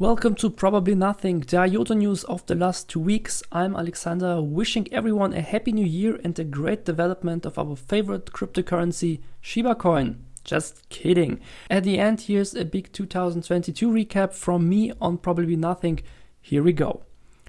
Welcome to Probably Nothing, the IOTA news of the last two weeks. I'm Alexander, wishing everyone a happy new year and a great development of our favorite cryptocurrency, Shiba Coin. Just kidding. At the end, here's a big 2022 recap from me on Probably Nothing. Here we go.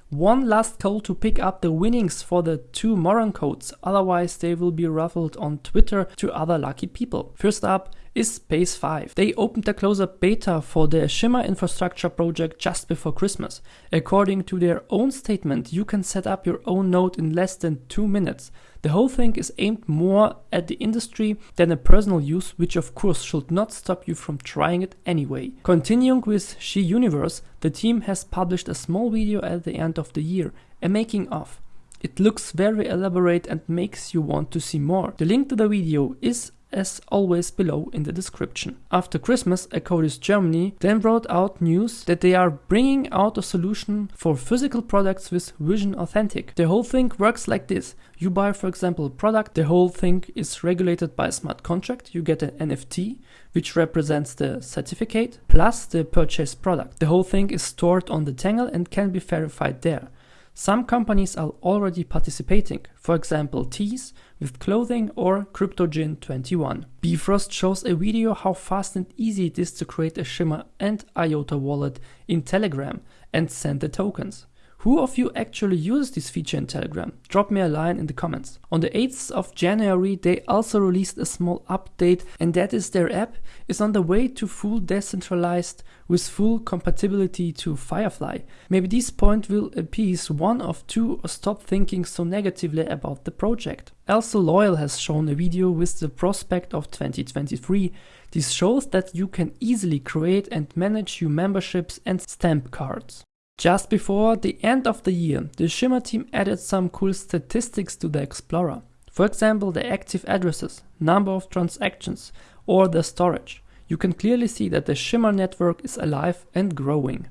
One last call to pick up the winnings for the two Moron codes, otherwise they will be ruffled on Twitter to other lucky people. First up is Spyce5. They opened the closed beta for their Shimmer infrastructure project just before Christmas. According to their own statement, you can set up your own node in less than two minutes. The whole thing is aimed more at the industry than a personal use, which of course should not stop you from trying it anyway. Continuing with She Universe, the team has published a small video at the end of the year, a making of. It looks very elaborate and makes you want to see more. The link to the video is as always below in the description. After Christmas, Acodis Germany then brought out news that they are bringing out a solution for physical products with Vision Authentic. The whole thing works like this. You buy, for example, a product, the whole thing is regulated by a smart contract. You get an NFT, which represents the certificate, plus the purchased product. The whole thing is stored on the Tangle and can be verified there. Some companies are already participating, for example Tees with clothing or CryptoGin21. Bifrost shows a video how fast and easy it is to create a Shimmer and IOTA wallet in Telegram and send the tokens. Who of you actually uses this feature in Telegram? Drop me a line in the comments. On the 8th of January, they also released a small update, and that is their app is on the way to full decentralized with full compatibility to Firefly. Maybe this point will appease one of two or stop thinking so negatively about the project. Also Loyal has shown a video with the prospect of 2023. This shows that you can easily create and manage your memberships and stamp cards. Just before the end of the year, the Shimmer team added some cool statistics to the Explorer. For example, the active addresses, number of transactions, or the storage. You can clearly see that the Shimmer network is alive and growing.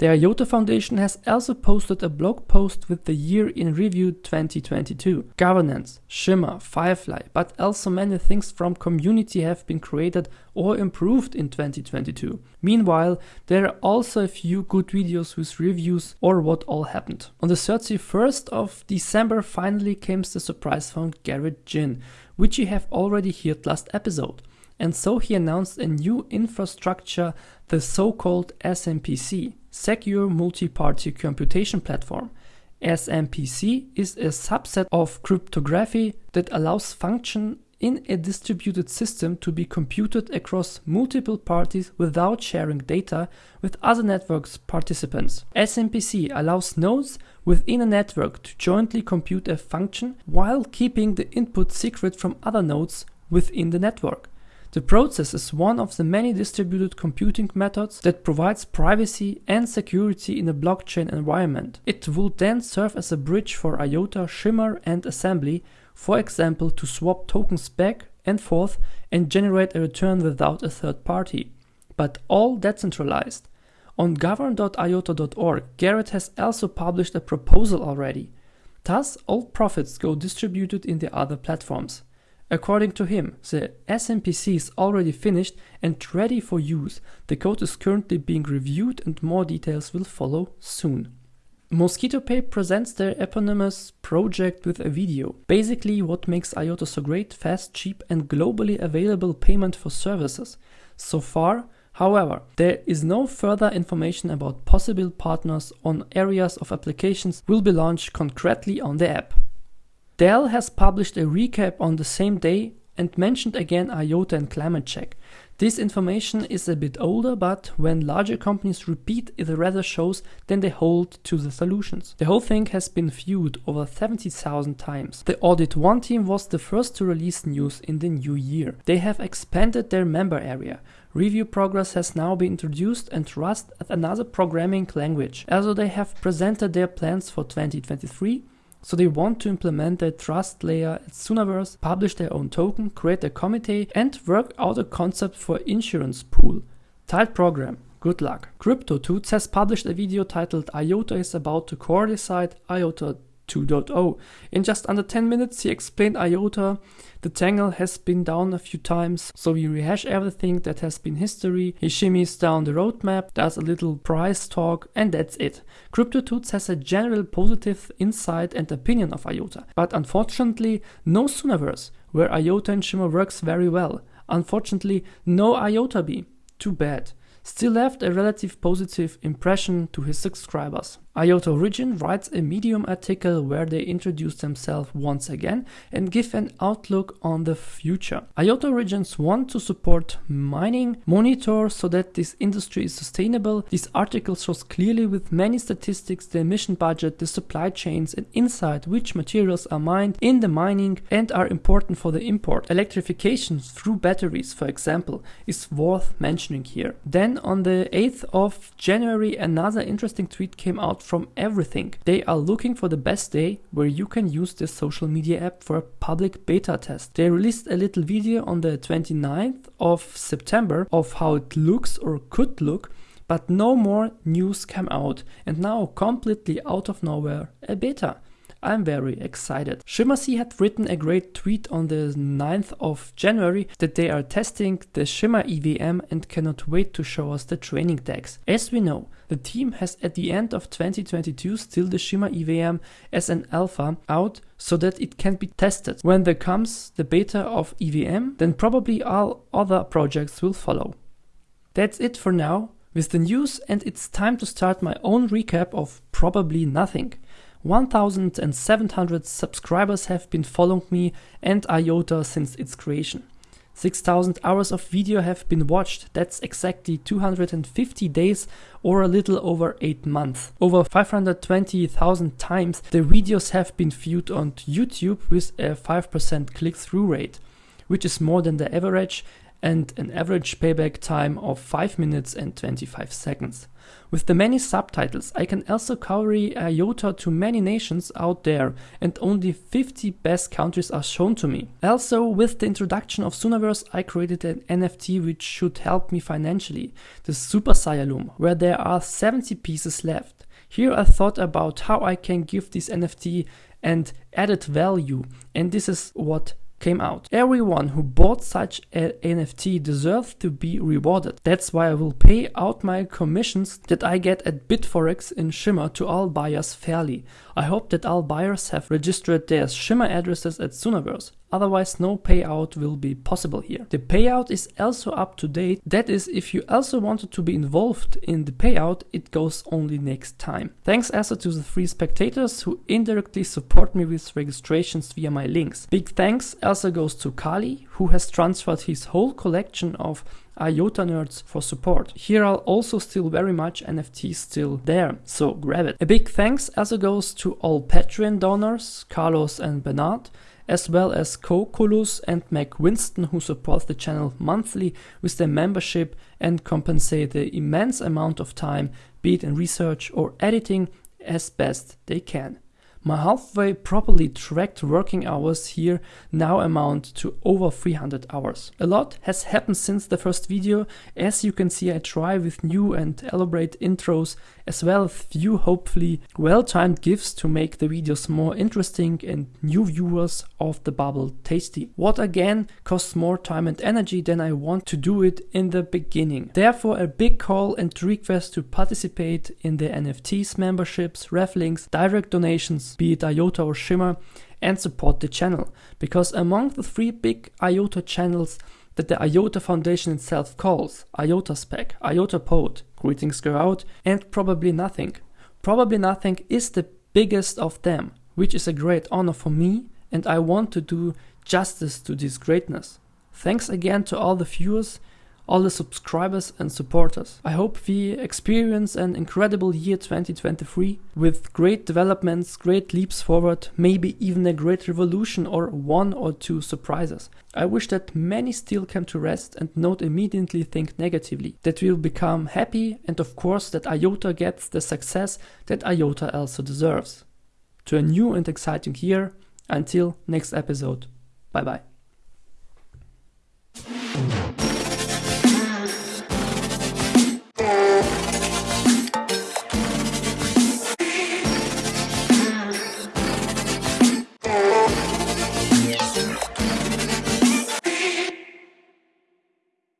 The IOTA Foundation has also posted a blog post with the year in review 2022. Governance, Shimmer, Firefly, but also many things from community have been created or improved in 2022. Meanwhile, there are also a few good videos with reviews or what all happened. On the 31st of December finally came the surprise found Garrett Jin, which you have already heard last episode and so he announced a new infrastructure, the so-called SMPC, Secure Multi-Party Computation Platform. SMPC is a subset of cryptography that allows function in a distributed system to be computed across multiple parties without sharing data with other network's participants. SMPC allows nodes within a network to jointly compute a function while keeping the input secret from other nodes within the network. The process is one of the many distributed computing methods that provides privacy and security in a blockchain environment. It will then serve as a bridge for IOTA, Shimmer and Assembly, for example to swap tokens back and forth and generate a return without a third party. But all decentralized. On govern.iota.org, Garrett has also published a proposal already. Thus, all profits go distributed in the other platforms. According to him, the SMPC is already finished and ready for use. The code is currently being reviewed and more details will follow soon. MosquitoPay presents their eponymous project with a video. Basically what makes IOTA so great, fast, cheap and globally available payment for services. So far, however, there is no further information about possible partners on areas of applications will be launched concretely on the app. Dell has published a recap on the same day and mentioned again IOTA and climate check. This information is a bit older, but when larger companies repeat, it rather shows than they hold to the solutions. The whole thing has been viewed over 70,000 times. The Audit One team was the first to release news in the new year. They have expanded their member area. Review progress has now been introduced and Rust as another programming language. Also they have presented their plans for 2023 so they want to implement their trust layer at Soonaverse, publish their own token, create a committee and work out a concept for insurance pool. Tight program. Good luck. CryptoToots has published a video titled IOTA is about to Coordicide IOTA 2.0. In just under 10 minutes, he explained IOTA. The Tangle has been down a few times, so we rehash everything that has been history. He shimmies down the roadmap, does a little price talk, and that's it. CryptoTuts has a general positive insight and opinion of IOTA, but unfortunately, no Soonaverse, where IOTA and Shimmer works very well. Unfortunately, no IOTA B. Too bad. Still left a relative positive impression to his subscribers. IOTA Origin writes a Medium article where they introduce themselves once again and give an outlook on the future. IOTA Origins want to support mining, monitor so that this industry is sustainable. This article shows clearly with many statistics the emission budget, the supply chains and insight which materials are mined in the mining and are important for the import. Electrification through batteries, for example, is worth mentioning here. Then on the 8th of January another interesting tweet came out from everything. They are looking for the best day where you can use this social media app for a public beta test. They released a little video on the 29th of September of how it looks or could look but no more news came out and now completely out of nowhere a beta. I'm very excited. Shimmersea had written a great tweet on the 9th of January that they are testing the Shimmer EVM and cannot wait to show us the training decks. As we know, the team has at the end of 2022 still the Shimmer EVM as an alpha out so that it can be tested. When there comes the beta of EVM, then probably all other projects will follow. That's it for now with the news and it's time to start my own recap of probably nothing. 1700 subscribers have been following me and IOTA since its creation. 6000 hours of video have been watched, that's exactly 250 days or a little over 8 months. Over 520,000 times the videos have been viewed on YouTube with a 5% click-through rate, which is more than the average and an average payback time of 5 minutes and 25 seconds. With the many subtitles, I can also carry a IOTA to many nations out there and only 50 best countries are shown to me. Also, with the introduction of Soonaverse, I created an NFT which should help me financially, the Super Saiyan where there are 70 pieces left. Here I thought about how I can give this NFT and added value and this is what came out. Everyone who bought such an NFT deserves to be rewarded. That's why I will pay out my commissions that I get at Bitforex in Shimmer to all buyers fairly. I hope that all buyers have registered their Shimmer addresses at Soonaverse. Otherwise, no payout will be possible here. The payout is also up to date. That is, if you also wanted to be involved in the payout, it goes only next time. Thanks also to the three spectators who indirectly support me with registrations via my links. Big thanks also goes to Kali, who has transferred his whole collection of IOTA nerds for support. Here are also still very much NFTs still there, so grab it. A big thanks also goes to all Patreon donors, Carlos and Bernard, as well as Kokolus and Mac Winston who support the channel monthly with their membership and compensate the immense amount of time, be it in research or editing, as best they can. My halfway properly tracked working hours here now amount to over 300 hours. A lot has happened since the first video. As you can see I try with new and elaborate intros as well as few hopefully well-timed gifts to make the videos more interesting and new viewers of the bubble tasty. What again costs more time and energy than I want to do it in the beginning. Therefore a big call and request to participate in the NFTs memberships, rafflings, direct donations be it IOTA or Shimmer, and support the channel. Because among the three big IOTA channels that the IOTA Foundation itself calls IOTA Spec, IOTA Pod, Greetings Go Out, and Probably Nothing. Probably Nothing is the biggest of them, which is a great honor for me, and I want to do justice to this greatness. Thanks again to all the viewers all the subscribers and supporters. I hope we experience an incredible year 2023 with great developments, great leaps forward, maybe even a great revolution or one or two surprises. I wish that many still come to rest and not immediately think negatively, that we'll become happy and of course that IOTA gets the success that IOTA also deserves. To a new and exciting year, until next episode. Bye bye.